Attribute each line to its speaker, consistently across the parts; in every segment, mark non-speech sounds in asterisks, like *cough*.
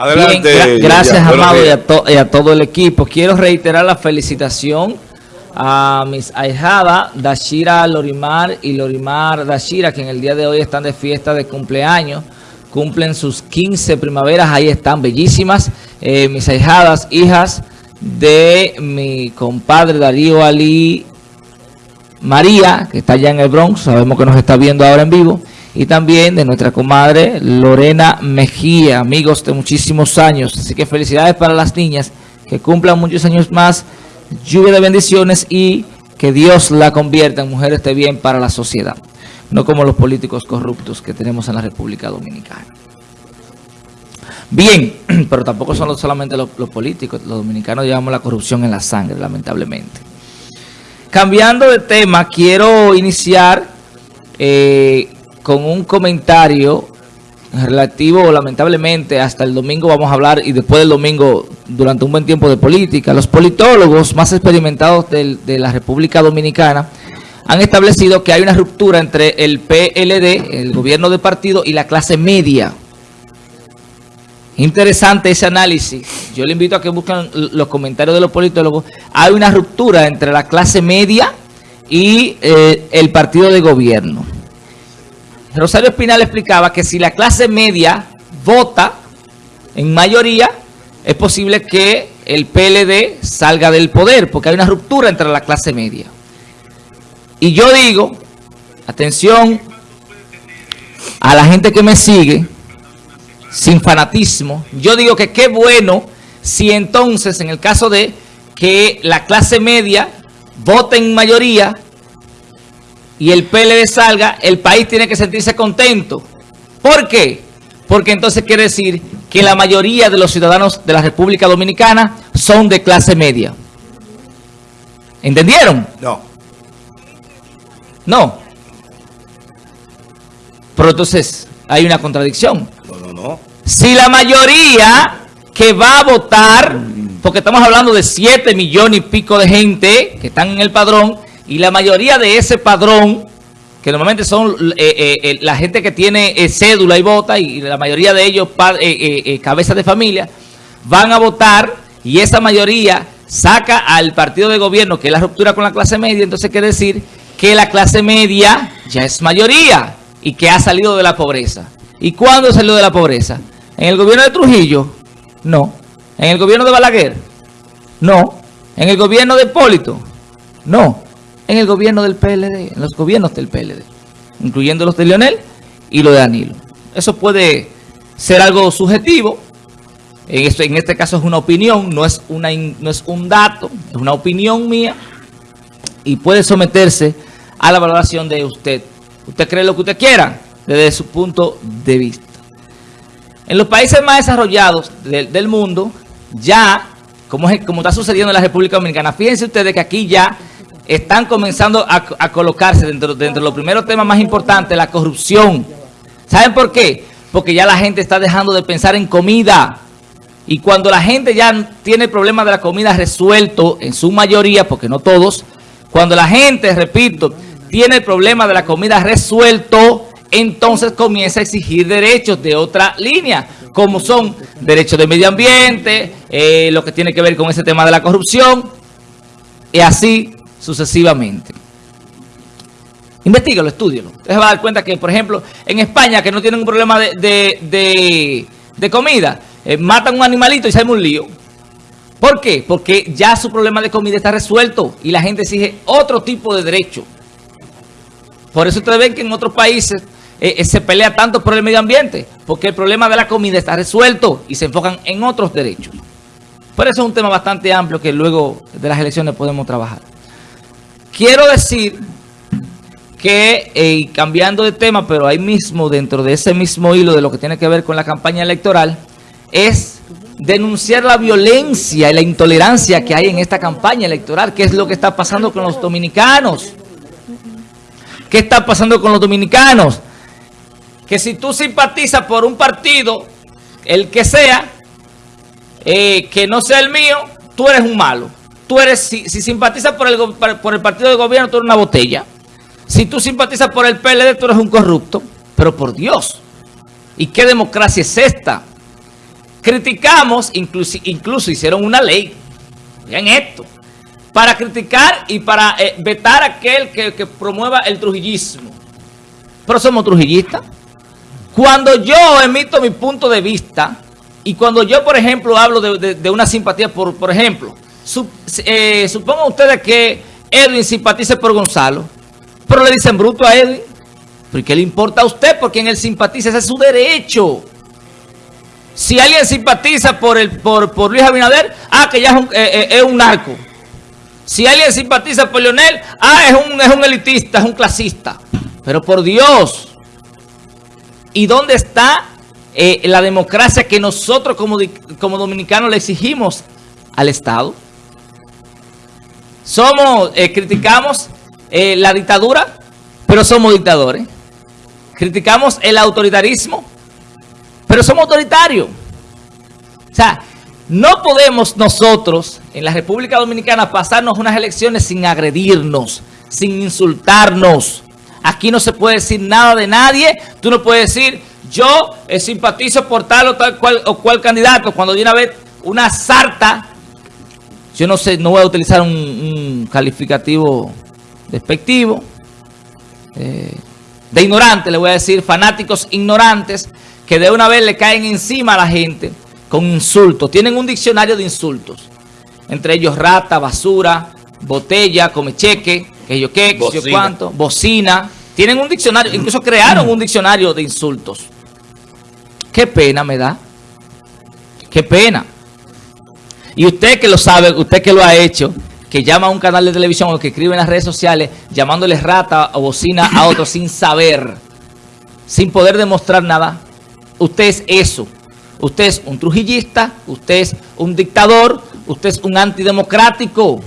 Speaker 1: Adelante. gracias, Amado, y a, todo el equipo. Quiero reiterar la felicitación a mis ahijadas, Dashira Lorimar y Lorimar Dashira, que en el día de hoy están de fiesta de cumpleaños. Cumplen sus 15 primaveras, ahí están bellísimas. Eh, mis ahijadas, hijas de mi compadre Darío Ali María, que está allá en el Bronx, sabemos que nos está viendo ahora en vivo, y también de nuestra comadre Lorena Mejía, amigos de muchísimos años. Así que felicidades para las niñas, que cumplan muchos años más, lluvia de bendiciones y que Dios la convierta en mujeres de bien para la sociedad, no como los políticos corruptos que tenemos en la República Dominicana. Bien, *clears throat* pero tampoco son solamente los, políticos, los dominicanos llevamos la corrupción en la sangre, lamentablemente. Cambiando de tema, quiero iniciar eh, con un comentario relativo, lamentablemente, hasta el domingo vamos a hablar, y después del domingo, durante un buen tiempo de política. Los politólogos más experimentados de la República Dominicana han establecido que hay una ruptura entre el PLD, el gobierno de partido, y la clase media. Interesante ese análisis. Yo le invito a que busquen los comentarios de los politólogos. Hay una ruptura entre la clase media y eh, el partido de gobierno. Rosario Espinal explicaba que si la clase media vota en mayoría, es posible que el PLD salga del poder, porque hay una ruptura entre la clase media. Y yo digo, atención a la gente que me sigue, sin fanatismo. Yo digo que qué bueno si entonces, en el caso de que la clase media vote en mayoría y el PLD salga, el país tiene que sentirse contento. ¿Por qué? Porque entonces quiere decir que la mayoría de los ciudadanos de la República Dominicana son de clase media. ¿Entendieron?
Speaker 2: No.
Speaker 1: No. Pero entonces hay una contradicción. Si la mayoría que va a votar, porque estamos hablando de 7 millones y pico de gente que están en el padrón, y la mayoría de ese padrón, que normalmente son eh, eh, eh, la gente que tiene cédula y vota, y la mayoría de ellos cabezas de familia, van a votar, y esa mayoría saca al partido de gobierno, que es la ruptura con la clase media, entonces quiere decir que la clase media ya es mayoría, y que ha salido de la pobreza. ¿Y cuándo salió de la pobreza? ¿En el gobierno de Trujillo? No. ¿En el gobierno de Balaguer? No. ¿En el gobierno de Hipólito? No. En el gobierno del PLD, en los gobiernos del PLD, incluyendo los de Leonel y los de Danilo. Eso puede ser algo subjetivo. En, esto, en este caso es una opinión, no es, una, no es un dato, es una opinión mía. Y puede someterse a la valoración de usted. Usted cree lo que usted quiera desde su punto de vista. En los países más desarrollados del mundo, ya, como, como está sucediendo en la República Dominicana, fíjense ustedes que aquí ya están comenzando a, colocarse dentro, dentro de los primeros temas más importantes, la corrupción. ¿Saben por qué? Porque ya la gente está dejando de pensar en comida. Y cuando la gente ya tiene el problema de la comida resuelto, en su mayoría, porque no todos, cuando la gente, repito, tiene el problema de la comida resuelto, entonces comienza a exigir derechos de otra línea, como son derechos de medio ambiente, eh, lo que tiene que ver con ese tema de la corrupción, y así sucesivamente. Investígalo, estudialo. Usted se va a dar cuenta que, por ejemplo, en España, que no tienen un problema de, comida, eh, matan un animalito y se un lío. ¿Por qué? Porque ya su problema de comida está resuelto y la gente exige otro tipo de derecho. Por eso ustedes ven que en otros países eh, eh, se pelea tanto por el medio ambiente, porque el problema de la comida está resuelto y se enfocan en otros derechos. Por eso es un tema bastante amplio que luego de las elecciones podemos trabajar. Quiero decir que, eh, cambiando de tema, pero ahí mismo, dentro de ese mismo hilo de lo que tiene que ver con la campaña electoral, es denunciar la violencia y la intolerancia que hay en esta campaña electoral, que es lo que está pasando con los dominicanos. ¿Qué está pasando con los dominicanos? que si tú simpatizas por un partido, el que sea, eh, que no sea el mío, tú eres un malo. Tú eres, si, simpatizas por el, por el partido de gobierno, tú eres una botella. Si tú simpatizas por el PLD, tú eres un corrupto. Pero por Dios, ¿y qué democracia es esta? criticamos, incluso, hicieron una ley, en esto, para criticar y para eh, vetar a aquel que, promueva el trujillismo. Pero somos trujillistas. Cuando yo emito mi punto de vista y cuando yo, por ejemplo, hablo de, una simpatía, por ejemplo, eh, supongan ustedes que Edwin simpatice por Gonzalo, pero le dicen bruto a Edwin. ¿Por qué le importa a usted? Porque en él simpatiza, ese es su derecho. Si alguien simpatiza por el por, por Luis Abinader, ah, que ya es un, eh, eh, es un narco. Si alguien simpatiza por Leonel, ah, es un, es un elitista, es un clasista. Pero por Dios, ¿y dónde está la democracia que nosotros como, como dominicanos le exigimos al Estado? Somos, eh, criticamos eh, la dictadura, pero somos dictadores. Criticamos el autoritarismo, pero somos autoritarios. O sea, no podemos nosotros en la República Dominicana pasarnos unas elecciones sin agredirnos, sin insultarnos. Aquí no se puede decir nada de nadie. Tú no puedes decir, yo eh, simpatizo por tal o tal cual, o cual candidato. Cuando viene a ver una sarta, yo no sé, no voy a utilizar un, calificativo despectivo, eh, de ignorante, le voy a decir, fanáticos ignorantes, que de una vez le caen encima a la gente con insultos. Tienen un diccionario de insultos. Entre ellos rata, basura, botella, come cheque, que yo qué, que yo cuánto, bocina. Tienen un diccionario, incluso crearon un diccionario de insultos. Qué pena me da. Qué pena. Y usted que lo sabe, usted que lo ha hecho, que llama a un canal de televisión o que escribe en las redes sociales llamándole rata o bocina a otro sin saber, sin poder demostrar nada. Usted es eso. Usted es un trujillista, usted es un dictador, usted es un antidemocrático,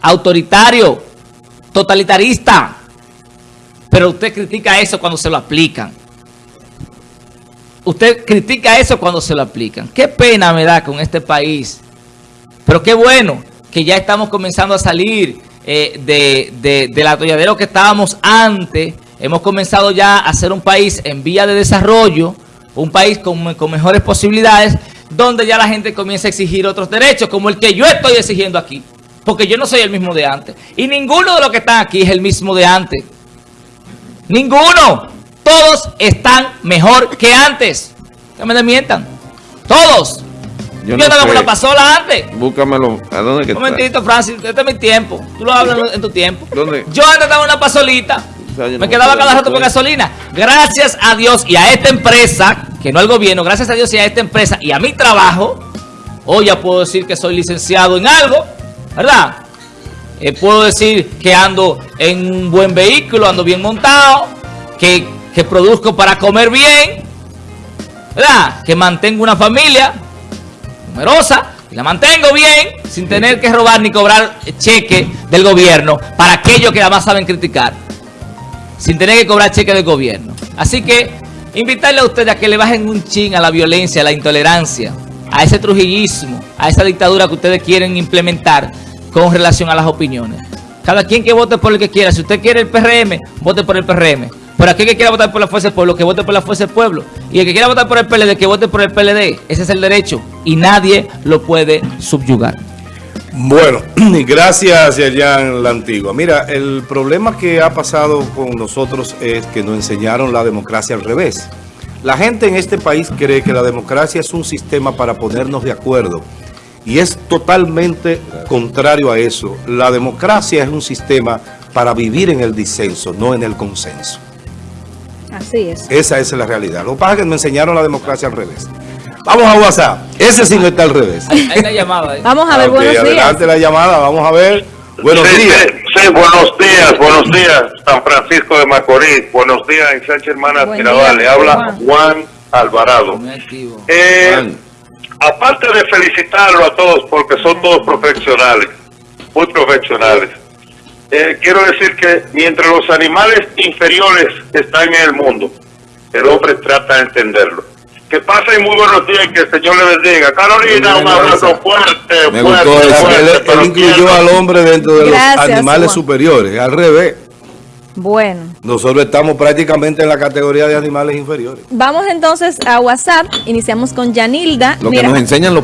Speaker 1: autoritario, totalitarista. Pero usted critica eso cuando se lo aplican. Usted critica eso cuando se lo aplican. Qué pena me da con este país. Pero qué bueno que ya estamos comenzando a salir eh, de, del atolladero que estábamos antes. Hemos comenzado ya a ser un país en vía de desarrollo, un país con, con mejores posibilidades, donde ya la gente comienza a exigir otros derechos, como el que yo estoy exigiendo aquí. Porque yo no soy el mismo de antes. Y ninguno de los que están aquí es el mismo de antes. Ninguno. Todos están mejor que antes. Que me desmientan. Todos. Yo, no estaba con la pasola antes.
Speaker 2: Búscamelo. ¿A dónde que
Speaker 1: Un momentito, Francis. Este es mi tiempo. Tú lo hablas en tu tiempo. ¿Dónde? Yo antes estaba en una pasolita. me quedaba cada rato por gasolina. Gracias a Dios y a esta empresa, que no al gobierno, gracias a Dios y a esta empresa y a mi trabajo, hoy ya puedo decir que soy licenciado en algo ¿verdad? Eh, puedo decir que ando en un buen vehículo, ando bien montado, que, que produzco para comer bien, ¿verdad? Que mantengo una familia numerosa y la mantengo bien sin tener que robar ni cobrar cheque del gobierno para aquellos que además saben criticar, sin tener que cobrar cheque del gobierno. Así que invitarle a ustedes a que le bajen un chin a la violencia, a la intolerancia, a ese trujillismo, a esa dictadura que ustedes quieren implementar con relación a las opiniones. Cada quien que vote por el que quiera. Si usted quiere el PRM, vote por el PRM. Por aquel que quiera votar por la Fuerza del Pueblo, que vote por la Fuerza del Pueblo. Y el que quiera votar por el PLD, que vote por el PLD. Ese es el derecho. Y nadie lo puede subyugar.
Speaker 2: Bueno, *clears throat* gracias Yayan La Antigua. Mira, el problema que ha pasado con nosotros es que nos enseñaron la democracia al revés. La gente en este país cree que la democracia es un sistema para ponernos de acuerdo y es totalmente contrario a eso. La democracia es un sistema para vivir en el disenso, no en el consenso.
Speaker 3: Así es.
Speaker 2: Esa es la realidad. Lo que pasa es que me enseñaron la democracia al revés. Vamos a WhatsApp. Ese sí no está al revés.
Speaker 1: Hay la llamada.
Speaker 3: Vamos a ver, buenos días.
Speaker 2: Adelante la llamada, vamos a ver.
Speaker 4: Buenos días. Sí, buenos días, buenos días, San Francisco de Macorís. Buenos días, Sánchez Hermanas Mirabal. Le habla Juan Alvarado. Eh, aparte de felicitarlo a todos, porque son todos profesionales, muy profesionales, eh, quiero decir que mientras los animales inferiores están en el mundo, el hombre trata de entenderlo. Que pasen muy buenos días y que el Señor le bendiga. Carolina, un abrazo fuerte,
Speaker 2: Me gustó eso. él, incluyó al hombre dentro de los animales superiores, al revés.
Speaker 3: Bueno.
Speaker 2: Nosotros estamos prácticamente en la categoría de animales inferiores.
Speaker 3: Vamos entonces a WhatsApp. Iniciamos con Yanilda.
Speaker 5: Lo que nos enseñan los